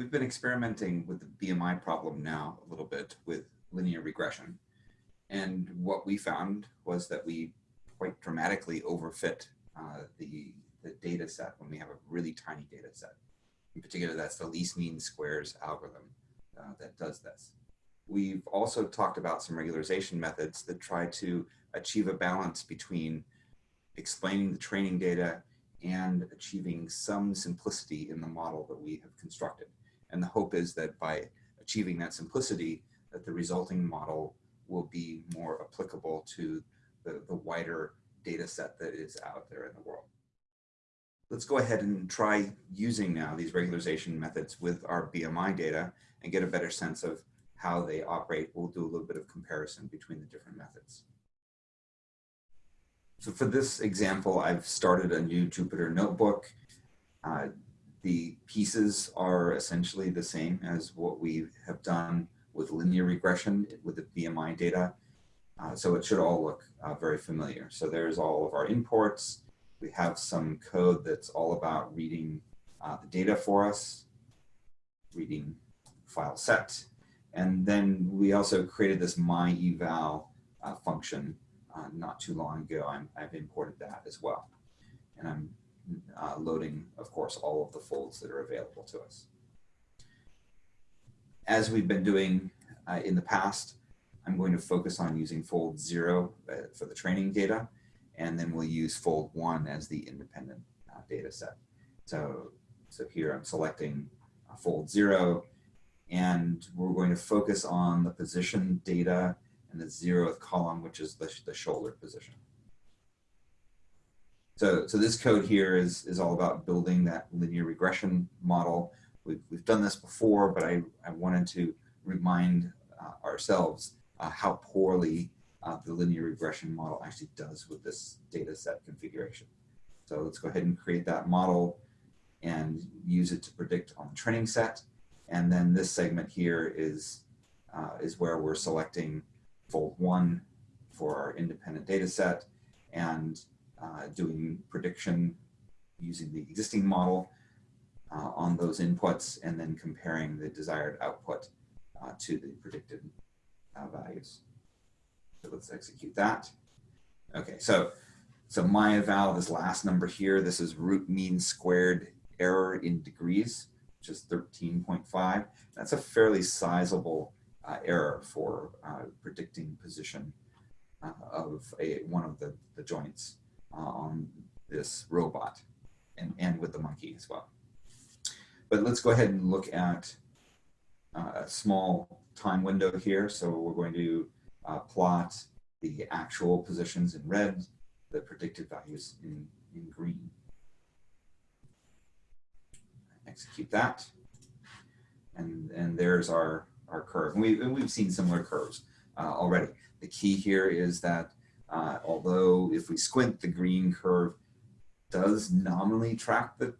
we've been experimenting with the BMI problem now a little bit with linear regression. And what we found was that we quite dramatically overfit uh, the, the data set when we have a really tiny data set. In particular, that's the least mean squares algorithm uh, that does this. We've also talked about some regularization methods that try to achieve a balance between explaining the training data and achieving some simplicity in the model that we have constructed. And the hope is that by achieving that simplicity, that the resulting model will be more applicable to the, the wider data set that is out there in the world. Let's go ahead and try using now these regularization methods with our BMI data and get a better sense of how they operate. We'll do a little bit of comparison between the different methods. So for this example, I've started a new Jupyter notebook. Uh, the pieces are essentially the same as what we have done with linear regression with the BMI data. Uh, so it should all look uh, very familiar. So there's all of our imports. We have some code that's all about reading uh, the data for us, reading file set. And then we also created this myeval uh, function uh, not too long ago. i have imported that as well. And I'm uh, loading, of course, all of the folds that are available to us. As we've been doing uh, in the past, I'm going to focus on using fold zero uh, for the training data, and then we'll use fold one as the independent uh, data set. So, so here I'm selecting fold zero, and we're going to focus on the position data and the zeroth column, which is the, the shoulder position. So, so this code here is, is all about building that linear regression model. We've, we've done this before, but I, I wanted to remind uh, ourselves uh, how poorly uh, the linear regression model actually does with this data set configuration. So let's go ahead and create that model and use it to predict on the training set. And then this segment here is, uh, is where we're selecting fold one for our independent data set and uh, doing prediction using the existing model uh, on those inputs and then comparing the desired output uh, to the predicted uh, values. So let's execute that. Okay, so so myeval, this last number here, this is root mean squared error in degrees, which is 13.5. That's a fairly sizable uh, error for uh, predicting position uh, of a, one of the, the joints on this robot and, and with the monkey as well. But let's go ahead and look at uh, a small time window here. So we're going to uh, plot the actual positions in red, the predicted values in, in green. Execute that. And, and there's our our curve. And, we, we've seen similar curves uh, already. The key here is that uh, although if we squint, the green curve does nominally track the,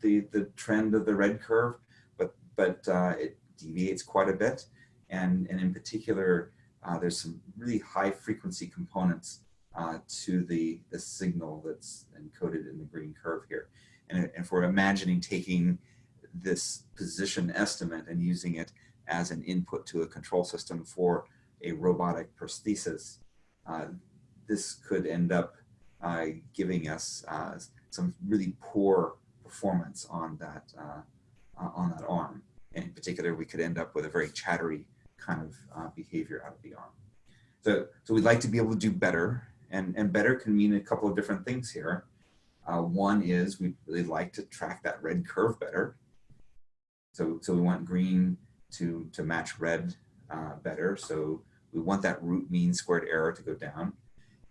the, the trend of the red curve, but, but uh, it deviates quite a bit. And, and in particular, uh, there's some really high frequency components uh, to the, the signal that's encoded in the green curve here. And if we're imagining taking this position estimate and using it as an input to a control system for a robotic prosthesis, uh, this could end up uh, giving us uh, some really poor performance on that uh, uh, on that arm. And in particular, we could end up with a very chattery kind of uh, behavior out of the arm. So, so we'd like to be able to do better, and, and better can mean a couple of different things here. one is we'd really like to track that red curve better. So, so we want green to, to match red better. So we want that root mean squared error to go down.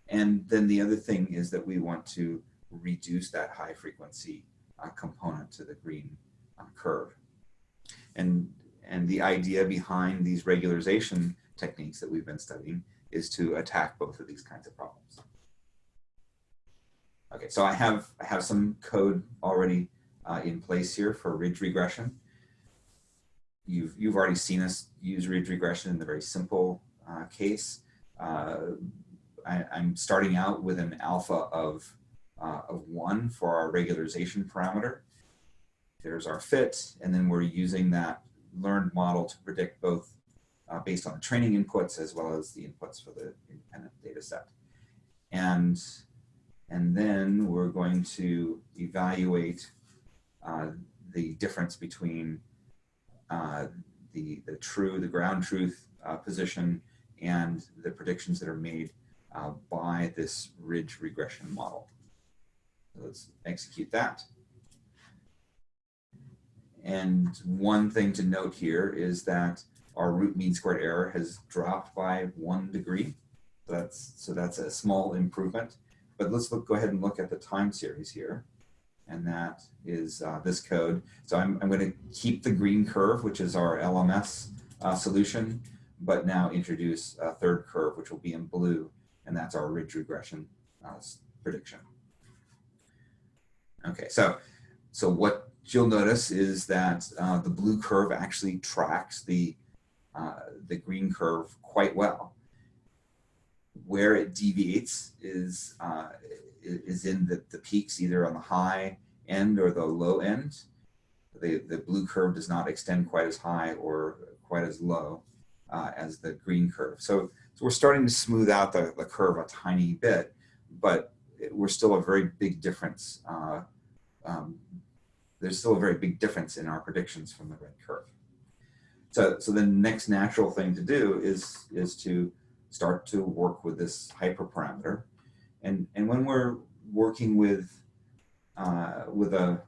And then the other thing is that we want to reduce that high frequency uh, component to the green uh, curve. And, and the idea behind these regularization techniques that we've been studying is to attack both of these kinds of problems. Okay, so I have, I have some code already uh, in place here for ridge regression you've, you've already seen us use ridge regression in the very simple uh, case. I, am starting out with an alpha of, uh, of one for our regularization parameter. there's our fit, and then we're using that learned model to predict both uh, based on the training inputs as well as the inputs for the independent data set. And, and then we're going to evaluate uh, the difference between uh, the, the true, the ground truth uh, position and the predictions that are made uh, by this ridge regression model. So let's execute that. And one thing to note here is that our root mean squared error has dropped by one degree. That's, so that's a small improvement. But let's look, go ahead and look at the time series here. And that is uh, this code. So I'm, I'm going to keep the green curve, which is our LMS uh, solution, but now introduce a third curve, which will be in blue. And that's our ridge regression uh, prediction. Okay, so, so what you'll notice is that uh, the blue curve actually tracks the, uh, the green curve quite well. Where it deviates is, uh, is in the, the peaks either on the high end or the low end. The, the blue curve does not extend quite as high or quite as low uh, as the green curve. So, so we're starting to smooth out the, the curve a tiny bit, but we're still a very big difference uh, um, there's still a very big difference in our predictions from the red curve. So, so the next natural thing to do is, is to start to work with this hyperparameter. And, and when we're working with, uh, with a,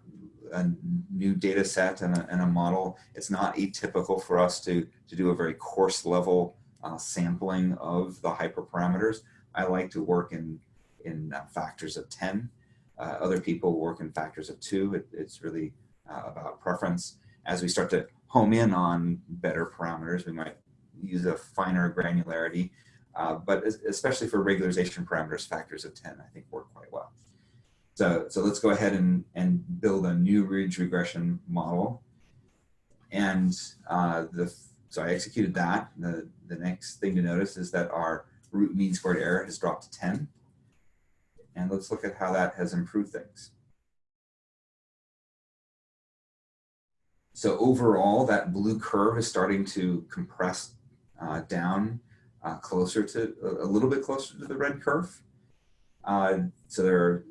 a new data set and a, and a model, it's not atypical for us to, to do a very coarse level uh, sampling of the hyperparameters. I like to work in, in uh, factors of 10 uh, other people work in factors of two. It, it's really uh, about preference. As we start to home in on better parameters, we might use a finer granularity. Uh, but especially for regularization parameters, factors of 10, I think work quite well. So, so let's go ahead and, and build a new ridge regression model. And uh, the, so I executed that. The, the next thing to notice is that our root mean squared error has dropped to 10 and let's look at how that has improved things. So overall, that blue curve is starting to compress uh, down uh, closer to, a little bit closer to the red curve. Uh, so there are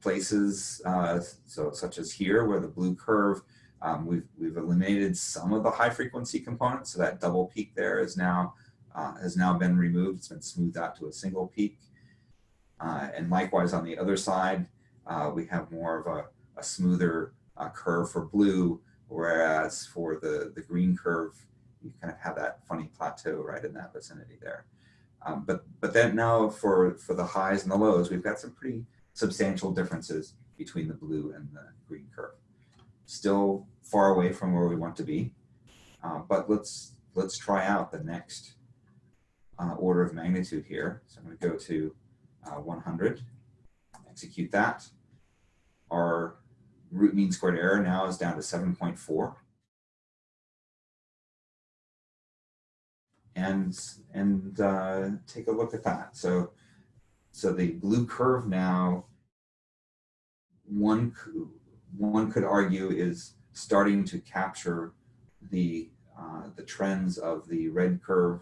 places, uh, so such as here, where the blue curve, um, we've, we've eliminated some of the high frequency components. So that double peak there is now, uh, has now been removed. It's been smoothed out to a single peak. Uh, and likewise on the other side, uh, we have more of a, a smoother uh, curve for blue, whereas for the, the green curve, you kind of have that funny plateau right in that vicinity there. Um, but, but then now for, for the highs and the lows, we've got some pretty substantial differences between the blue and the green curve. Still far away from where we want to be, uh, but let's, let's try out the next uh, order of magnitude here. So I'm going to go to uh, 100. Execute that. Our root mean squared error now is down to 7.4. And, and uh, take a look at that. So, so the blue curve now, one, one could argue is starting to capture the, uh, the trends of the red curve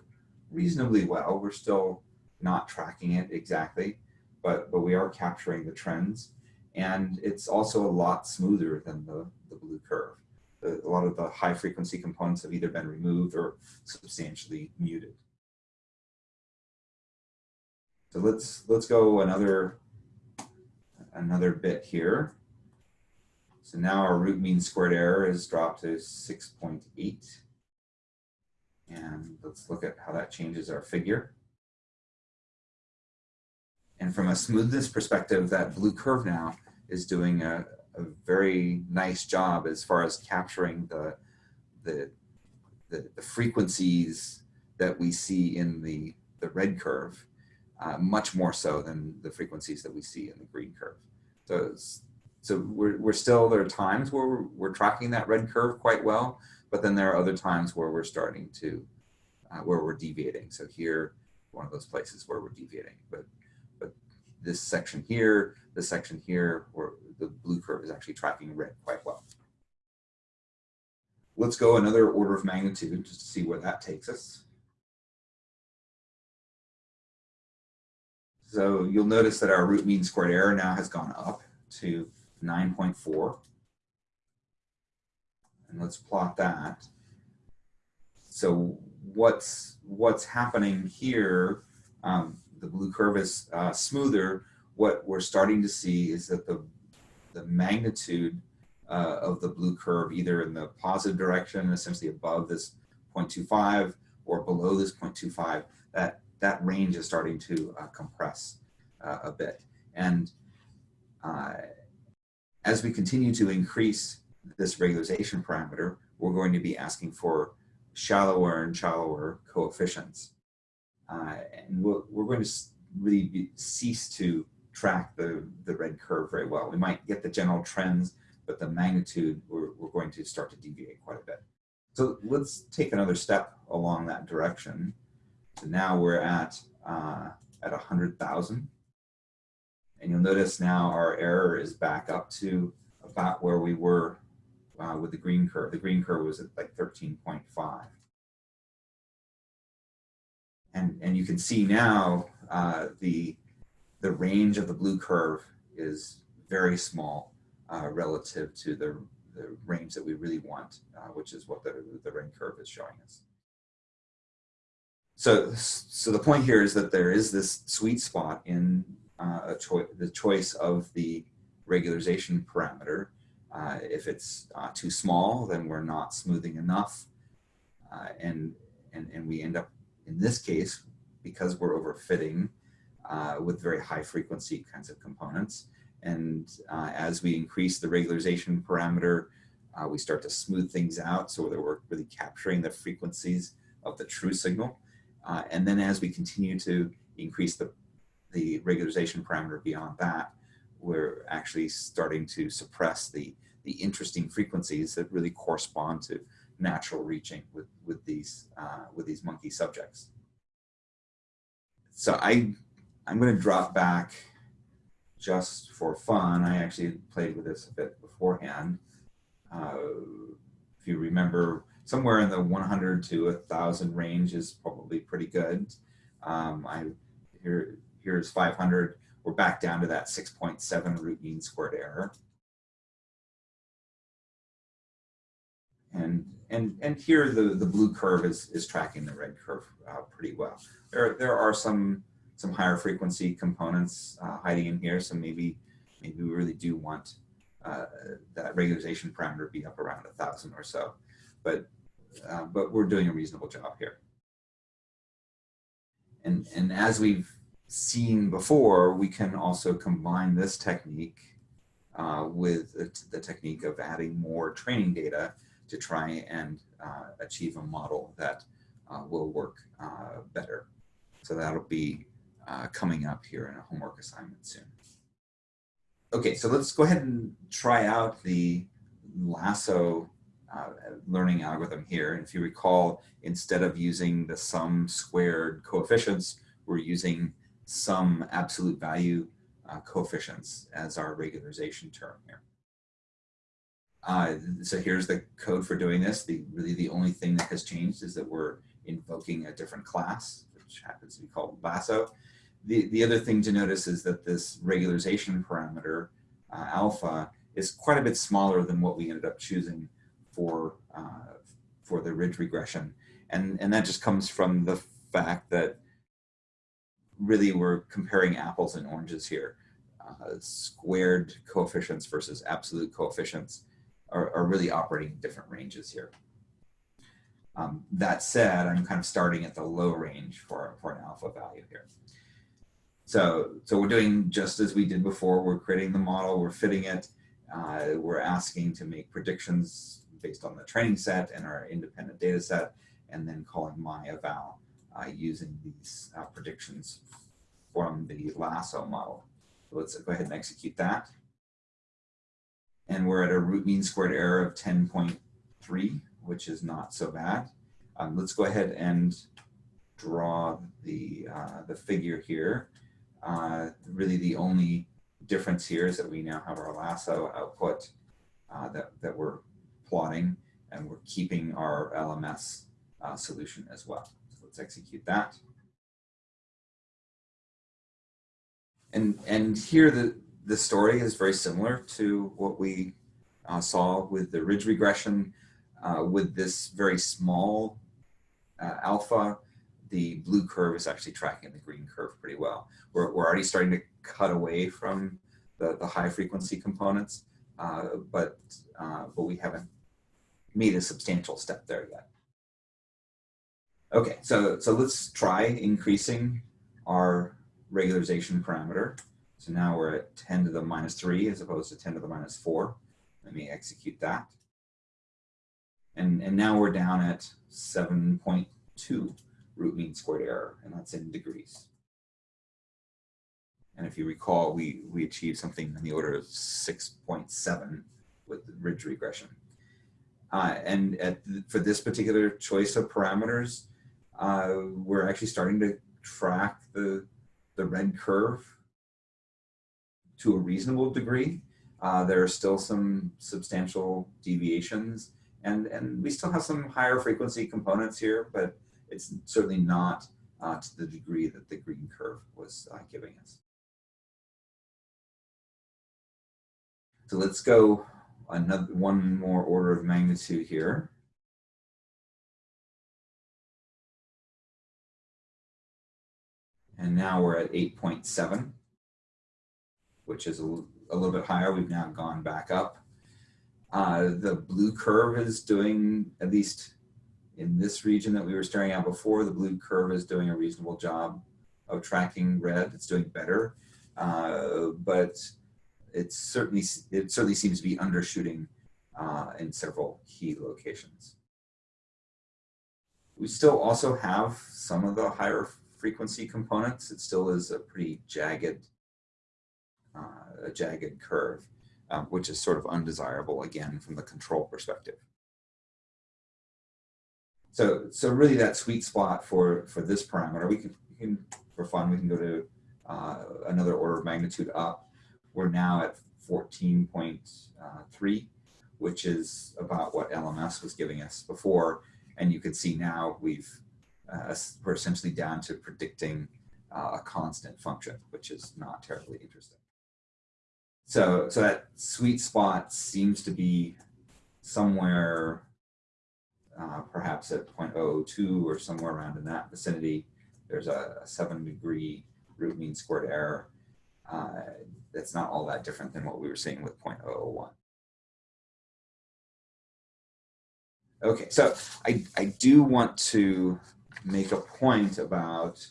reasonably well. We're still not tracking it exactly, but, but we are capturing the trends. And it's also a lot smoother than the, the blue curve. The, a lot of the high frequency components have either been removed or substantially muted. So let's let's go another another bit here. So now our root mean squared error is dropped to 6.8. And let's look at how that changes our figure. And from a smoothness perspective, that blue curve now is doing a, a very nice job as far as capturing the, the, the, the frequencies that we see in the, the red curve, uh, much more so than the frequencies that we see in the green curve. So, so we're, we're still, there are times where we're, we're tracking that red curve quite well, but then there are other times where we're starting to, uh, where we're deviating. So here, one of those places where we're deviating, but but this section here, this section here, where the blue curve is actually tracking red quite well. let's go another order of magnitude just to see where that takes us. So you'll notice that our root mean squared error now has gone up to 9.4. And let's plot that. So what's what's happening here, um, the blue curve is uh, smoother. What we're starting to see is that the, the magnitude uh, of the blue curve, either in the positive direction, essentially above this 0.25 or below this 0.25, that that range is starting to uh, compress uh, a bit. And uh, as we continue to increase this regularization parameter, we're going to be asking for shallower and shallower coefficients. Uh, and we're, we're, going to really be, cease to track the, the red curve very well. We might get the general trends, but the magnitude, we're, we're going to start to deviate quite a bit. So let's take another step along that direction. So now we're at, uh, at 100,000. And you'll notice now our error is back up to about where we were uh, with the green curve. The green curve was at like 13.5. And, and you can see now uh, the, the range of the blue curve is very small uh, relative to the, the range that we really want, uh, which is what the, the red curve is showing us. So, so the point here is that there is this sweet spot in uh, the choice of the regularization parameter. Uh, if it's uh, too small, then we're not smoothing enough. Uh, and, and, and we end up, in this case, because we're overfitting uh, with very high frequency kinds of components. And uh, as we increase the regularization parameter, we start to smooth things out so that we're really capturing the frequencies of the true signal. And then as we continue to increase the, the regularization parameter beyond that, we're actually starting to suppress the, the interesting frequencies that really correspond to natural reaching with, with, these, uh, with these monkey subjects. So I, I'm going to drop back just for fun. I actually played with this a bit beforehand. Uh, if you remember, somewhere in the 100 to 1,000 range is probably pretty good. Um, I here here's 500. We're back down to that 6.7 root mean squared error. And and and here the the blue curve is is tracking the red curve uh, pretty well. There there are some some higher frequency components uh, hiding in here, so maybe maybe we really do want uh, that regularization parameter to be up around a thousand or so. But uh, but we're doing a reasonable job here. And, and as we've seen before, we can also combine this technique uh, with the technique of adding more training data to try and uh, achieve a model that uh, will work uh, better. So that'll be uh, coming up here in a homework assignment soon. Okay, so let's go ahead and try out the lasso uh, learning algorithm here. And if you recall, instead of using the sum squared coefficients, we're using sum absolute value uh, coefficients as our regularization term here. Uh, so here's the code for doing this. The Really the only thing that has changed is that we're invoking a different class, which happens to be called lasso. The, the other thing to notice is that this regularization parameter, uh, alpha, is quite a bit smaller than what we ended up choosing for, uh, for the ridge regression. And, and that just comes from the fact that really we're comparing apples and oranges here. Uh, squared coefficients versus absolute coefficients are, are really operating in different ranges here. Um, that said, I'm kind of starting at the low range for, for an alpha value here. So, so we're doing just as we did before. We're creating the model, we're fitting it, uh, we're asking to make predictions based on the training set and our independent data set, and then calling my eval using these uh, predictions from the lasso model. So let's go ahead and execute that. And we're at a root mean squared error of 10.3, which is not so bad. Um, let's go ahead and draw the, uh, the figure here. Uh, really the only difference here is that we now have our lasso output uh, that, that we're plotting. and we're keeping our LMS uh, solution as well. Let's execute that. And, and here the, the story is very similar to what we uh, saw with the ridge regression uh, with this very small uh, alpha, the blue curve is actually tracking the green curve pretty well. We're, we're already starting to cut away from the, the high frequency components, uh, but, uh, but we haven't made a substantial step there yet. Okay, so, so let's try increasing our regularization parameter. So now we're at 10 to the minus 3 as opposed to 10 to the minus 4. Let me execute that. And, and now we're down at 7.2 root mean squared error, and that's in degrees. And if you recall, we, we achieved something in the order of 6.7 with ridge regression. Uh, and for this particular choice of parameters, uh, we're actually starting to track the, the red curve to a reasonable degree. Uh, there are still some substantial deviations and, and we still have some higher frequency components here, but it's certainly not uh, to the degree that the green curve was uh, giving us. So let's go another one more order of magnitude here. And now we're at 8.7, which is a, a little bit higher. We've now gone back up. Uh, the blue curve is doing, at least in this region that we were staring at before, the blue curve is doing a reasonable job of tracking red. It's doing better, uh, but it's certainly, it certainly seems to be undershooting uh, in several key locations. We still also have some of the higher frequency components. It still is a pretty jagged, uh, a jagged curve um, which is sort of undesirable again from the control perspective. So, so really that sweet spot for, for this parameter, we can, we can for fun, we can go to uh, another order of magnitude up. We're now at 14.3, which is about what LMS was giving us before. And you can see now we've, uh, we're essentially down to predicting uh, a constant function, which is not terribly interesting. So, so that sweet spot seems to be somewhere uh, perhaps at 0.002 or somewhere around in that vicinity. There's a, a seven degree root mean squared error. Uh, that's not all that different than what we were seeing with 0.001. Okay, so I, I do want to make a point about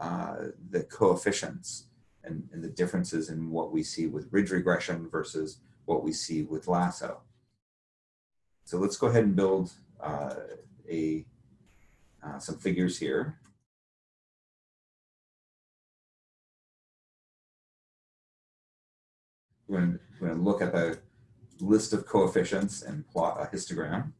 uh, the coefficients and, and the differences in what we see with ridge regression versus what we see with lasso. So let's go ahead and build uh, a uh, some figures here. We're going, to, we're going to look at the list of coefficients and plot a histogram.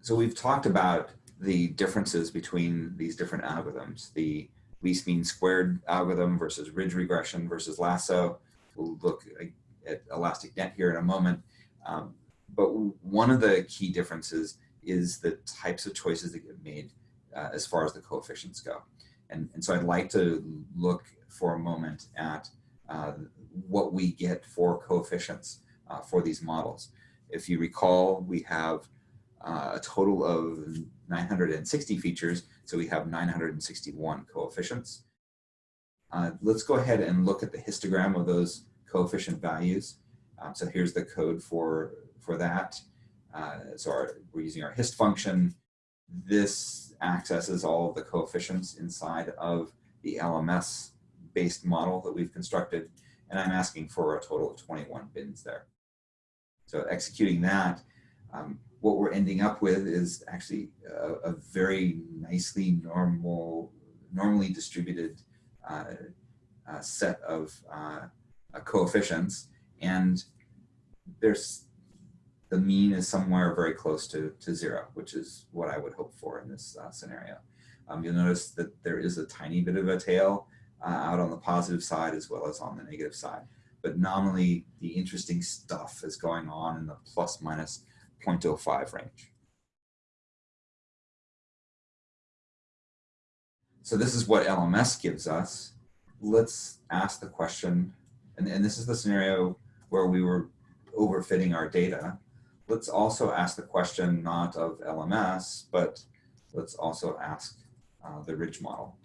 So we've talked about the differences between these different algorithms. The least mean squared algorithm versus ridge regression versus lasso. We'll look at elastic net here in a moment. Um, but one of the key differences is the types of choices that get made uh, as far as the coefficients go. And, and so I'd like to look for a moment at uh, what we get for coefficients uh, for these models. If you recall, we have uh, a total of 960 features, so we have 961 coefficients. Uh, let's go ahead and look at the histogram of those coefficient values. Um, so here's the code for, for that. Uh, so our, we're using our hist function. This accesses all of the coefficients inside of the LMS based model that we've constructed. And I'm asking for a total of 21 bins there. So executing that, um, what we're ending up with is actually a, a very nicely normal, normally distributed uh, uh, set of uh, uh, coefficients. And there's the mean is somewhere very close to, to zero, which is what I would hope for in this uh, scenario. Um, you'll notice that there is a tiny bit of a tail uh, out on the positive side as well as on the negative side. But nominally, the interesting stuff is going on in the plus minus 0.05 range. So this is what LMS gives us. Let's ask the question, and, and this is the scenario where we were overfitting our data. Let's also ask the question not of LMS, but let's also ask uh, the ridge model.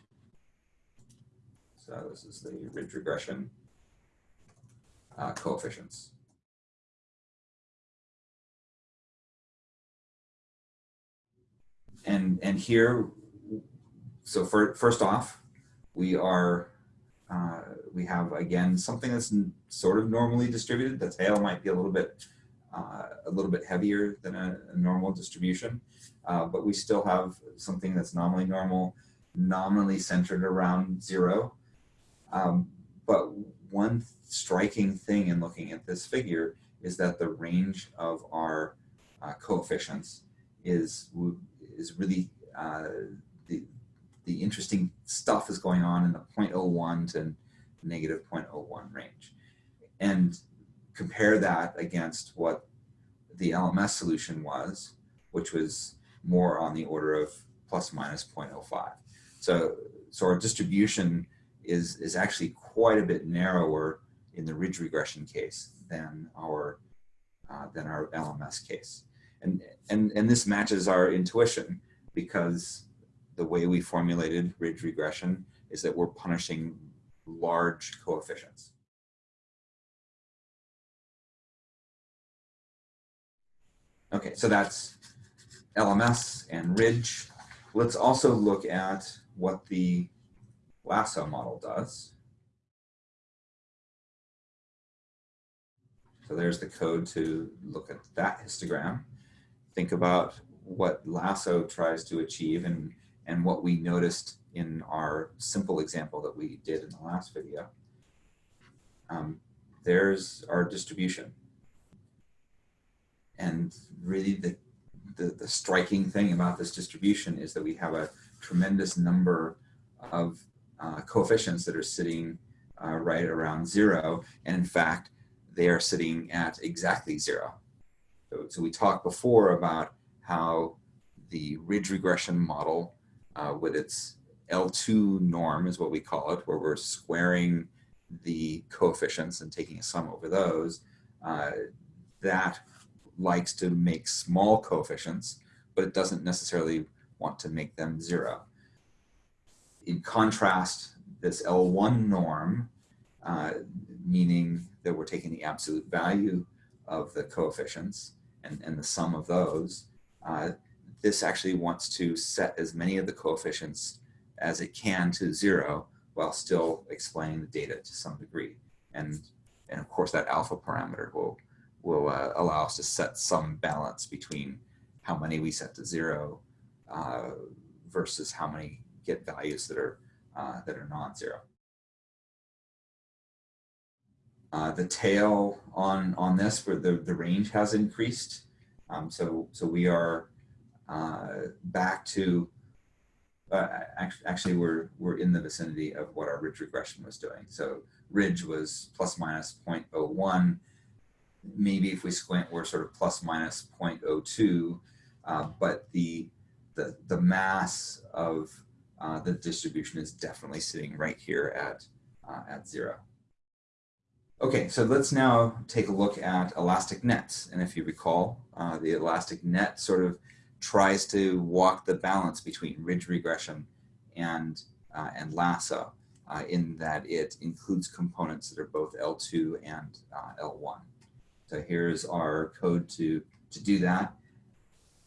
So this is the ridge regression uh, coefficients. And, and here, so for, first off, we are, uh, we have again, something that's sort of normally distributed. The tail might be a little bit, uh, a little bit heavier than a, a normal distribution, uh, but we still have something that's nominally normal, nominally centered around zero. Um, but one striking thing in looking at this figure is that the range of our uh, coefficients is is really uh, the the interesting stuff is going on in the 0.01 to negative 0.01 range, and compare that against what the LMS solution was, which was more on the order of plus minus 0.05. So so our distribution is is actually quite a bit narrower in the ridge regression case than our uh, than our LMS case. And, and, and this matches our intuition because the way we formulated ridge regression is that we're punishing large coefficients. Okay, so that's LMS and ridge. Let's also look at what the lasso model does. So there's the code to look at that histogram. Think about what Lasso tries to achieve and, and what we noticed in our simple example that we did in the last video. Um, there's our distribution. And really the, the, the striking thing about this distribution is that we have a tremendous number of uh, coefficients that are sitting uh, right around zero. And in fact, they are sitting at exactly zero. So, we talked before about how the ridge regression model uh, with its L2 norm is what we call it, where we're squaring the coefficients and taking a sum over those, uh, that likes to make small coefficients, but it doesn't necessarily want to make them zero. In contrast, this L1 norm, uh, meaning that we're taking the absolute value of the coefficients and, and the sum of those, uh, this actually wants to set as many of the coefficients as it can to zero while still explaining the data to some degree. And, and of course that alpha parameter will, will uh, allow us to set some balance between how many we set to zero uh, versus how many get values that are, uh, that are non-zero. Uh, the tail on on this, where the the range has increased, um, so so we are uh, back to. Uh, actually, we're we're in the vicinity of what our ridge regression was doing. So ridge was plus minus 0.01. Maybe if we squint, we're sort of plus minus 0.02. Uh, but the the the mass of uh, the distribution is definitely sitting right here at at zero. Okay, so let's now take a look at elastic nets. And if you recall, uh, the elastic net sort of tries to walk the balance between ridge regression and, uh, and lasso uh, in that it includes components that are both L2 and uh, L1. So here's our code to, to do that.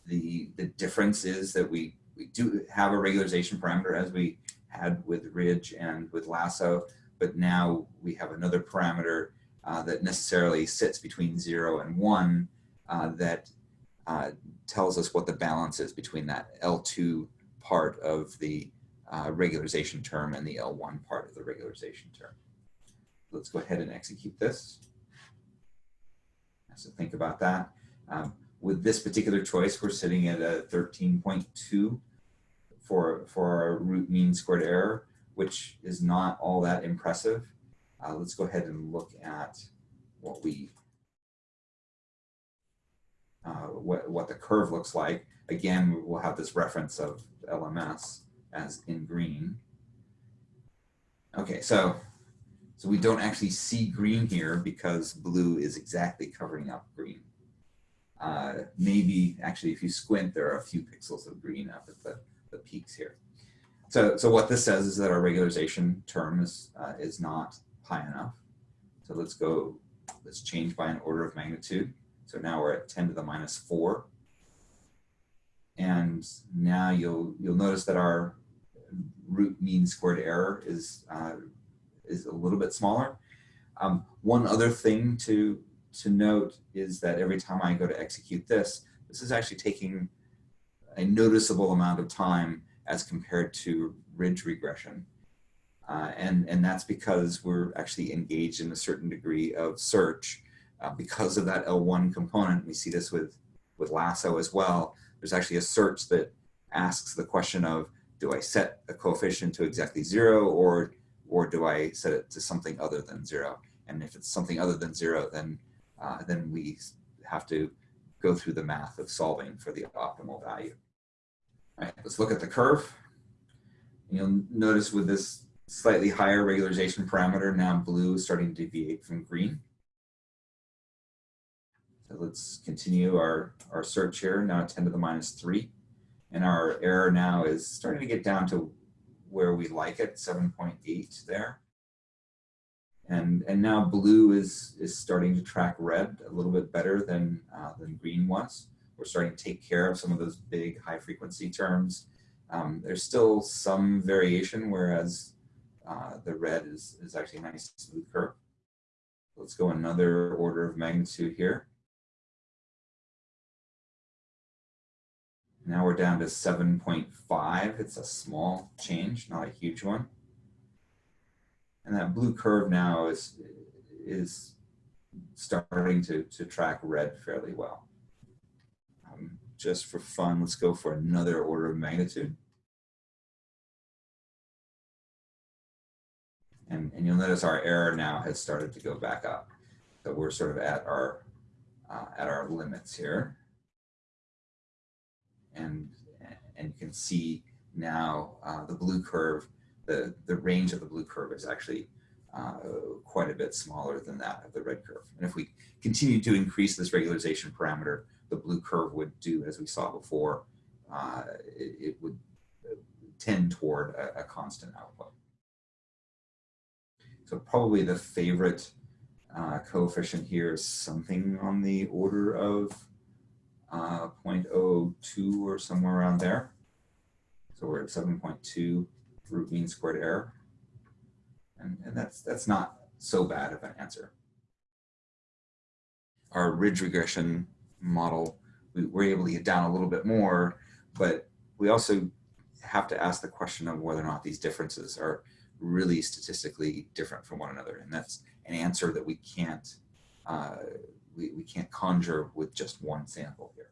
The, the difference is that we, we do have a regularization parameter as we had with ridge and with lasso, but now we have another parameter uh, that necessarily sits between zero and one uh, that uh, tells us what the balance is between that L2 part of the uh, regularization term and the L1 part of the regularization term. Let's go ahead and execute this. So think about that. Um, with this particular choice, we're sitting at a 13.2 for, for our root mean squared error which is not all that impressive. Uh, let's go ahead and look at what we uh, what, what the curve looks like. Again, we'll have this reference of LMS as in green. Okay, so, so we don't actually see green here because blue is exactly covering up green. Uh, maybe actually if you squint, there are a few pixels of green up at the, the peaks here. So, so what this says is that our regularization term is, uh, is not high enough. So let's go, let's change by an order of magnitude. So now we're at 10 to the minus 4. And now you'll, you'll notice that our root mean squared error is, uh, is a little bit smaller. Um, one other thing to, to note is that every time I go to execute this, this is actually taking a noticeable amount of time as compared to ridge regression. Uh, and, and that's because we're actually engaged in a certain degree of search. Uh, because of that L1 component, we see this with, with Lasso as well. There's actually a search that asks the question of, do I set a coefficient to exactly zero or, or do I set it to something other than zero? And if it's something other than zero, then, uh, then we have to go through the math of solving for the optimal value. All right, let's look at the curve. You'll notice with this slightly higher regularization parameter, now blue is starting to deviate from green. So let's continue our, our search here, now 10 to the minus 3. And our error now is starting to get down to where we like it, 7.8 there. And, and now blue is, is starting to track red a little bit better than, uh, than green was. We're starting to take care of some of those big high frequency terms. Um, there's still some variation, whereas uh, the red is, is actually a nice smooth curve. Let's go another order of magnitude here. Now we're down to 7.5. It's a small change, not a huge one. And that blue curve now is, is starting to, to track red fairly well. Just for fun, let's go for another order of magnitude. And, and you'll notice our error now has started to go back up. So we're sort of at our, uh, at our limits here. And, and you can see now uh, the blue curve, the, the range of the blue curve is actually uh, quite a bit smaller than that of the red curve. And if we continue to increase this regularization parameter, the blue curve would do, as we saw before, uh, it, it, would tend toward a, a constant output. So probably the favorite uh, coefficient here is something on the order of uh, 0.02 or somewhere around there. So we're at 7.2 root mean squared error. And, and that's, that's not so bad of an answer. Our ridge regression model, we were able to get down a little bit more, but we also have to ask the question of whether or not these differences are really statistically different from one another. And that's an answer that we can't, uh, we, we can't conjure with just one sample here.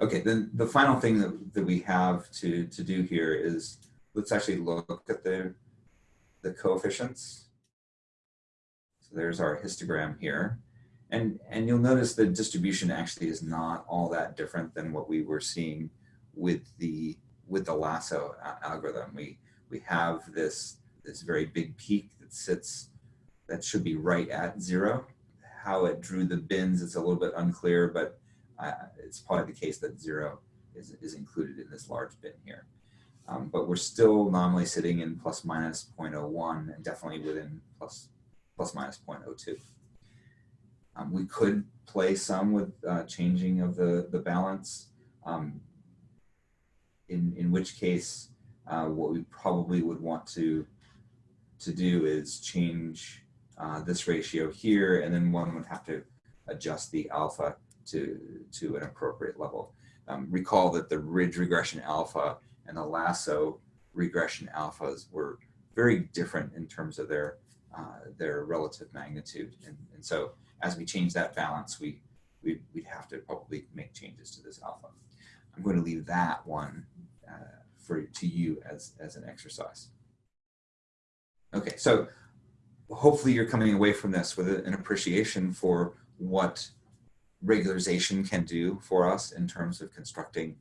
Okay, then the final thing that, that we have to, to do here is let's actually look at the, the coefficients. So there's our histogram here. And, and you'll notice the distribution actually is not all that different than what we were seeing with the, with the lasso algorithm. We, we have this, this very big peak that sits, that should be right at zero. How it drew the bins, it's a little bit unclear, but uh, it's probably the case that zero is, is included in this large bin here. Um, but we're still nominally sitting in plus minus 0.01 and definitely within plus, plus minus 0.02. Um, we could play some with uh, changing of the, the balance, um, in, in which case uh, what we probably would want to, to do is change uh, this ratio here, and then one would have to adjust the alpha to, to an appropriate level. Um, recall that the ridge regression alpha and the lasso regression alphas were very different in terms of their, uh, their relative magnitude. And, and so as we change that balance, we, we, would have to probably make changes to this alpha. I'm going to leave that one uh, for to you as, as an exercise. Okay, so hopefully you're coming away from this with an appreciation for what regularization can do for us in terms of constructing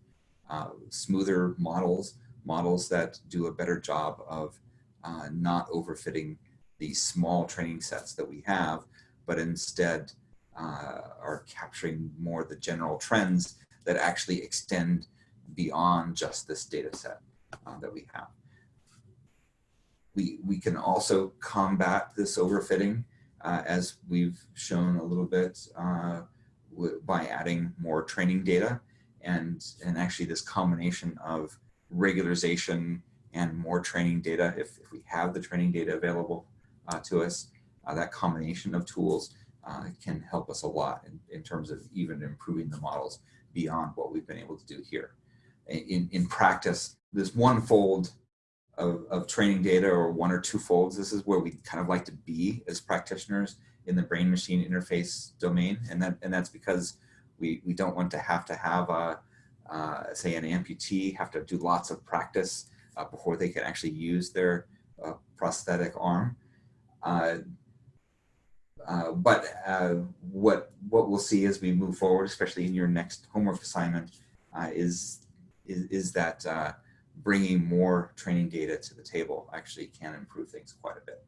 uh, smoother models, models that do a better job of uh, not overfitting the small training sets that we have, but instead uh, are capturing more the general trends that actually extend beyond just this data set uh, that we have. We, we can also combat this overfitting uh, as we've shown a little bit uh, by adding more training data and, and actually this combination of regularization and more training data if, if we have the training data available uh, to us, that combination of tools uh, can help us a lot in, in terms of even improving the models beyond what we've been able to do here. In, in practice, this one fold of, of training data or one or two folds, this is where we kind of like to be as practitioners in the brain machine interface domain. And that and that's because we, we don't want to have to have a, uh, say an amputee have to do lots of practice uh, before they can actually use their uh, prosthetic arm. Uh, uh, but uh, what what we'll see as we move forward, especially in your next homework assignment, is, is, is that bringing more training data to the table actually can improve things quite a bit.